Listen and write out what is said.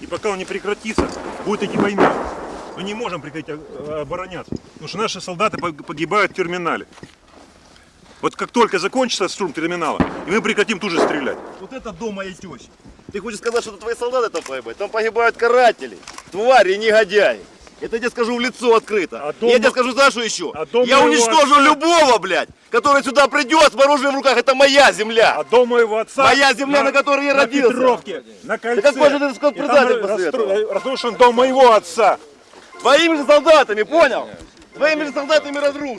И пока он не прекратится, будет идти война. Мы не можем прекратить э, обороняться, потому что наши солдаты пог- погибают в терминале. Вот как только закончится штурм терминала, и мы прекратим тут же стрелять. Вот это дом моей тещи. Ты хочешь сказать, что это твои солдаты там погибают? Там погибают каратели, твари, негодяи. Это я тебе скажу в лицо открыто. А Я дома- тебе скажу, знаешь, что еще? А дом я уничтожу отца- любого, блядь, который сюда придет с оружием в руках. Это моя земля. А дом моего отца... Моя земля, на которой я на родился. Петровке, на кольце. какой же ты скот предатель этого? Разрушен дом моего отца. Твоими же солдатами, понял? Твоими же солдатами разрушен.